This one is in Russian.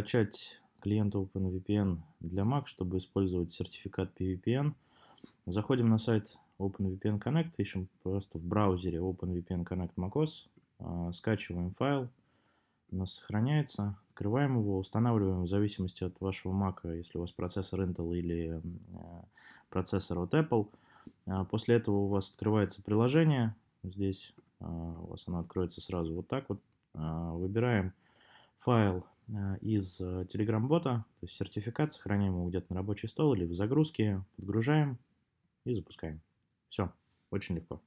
Скачать клиент OpenVPN для Mac, чтобы использовать сертификат PVPN. Заходим на сайт OpenVPN Connect, ищем просто в браузере OpenVPN Connect macOS, а, скачиваем файл, у нас сохраняется, открываем его, устанавливаем в зависимости от вашего Mac, если у вас процессор Intel или а, процессор от Apple. А, после этого у вас открывается приложение, здесь у вас оно откроется сразу вот так вот. Выбираем файл из Telegram-бота, то есть сертификат, сохраняем его где-то на рабочий стол или в загрузке, подгружаем и запускаем. Все, очень легко.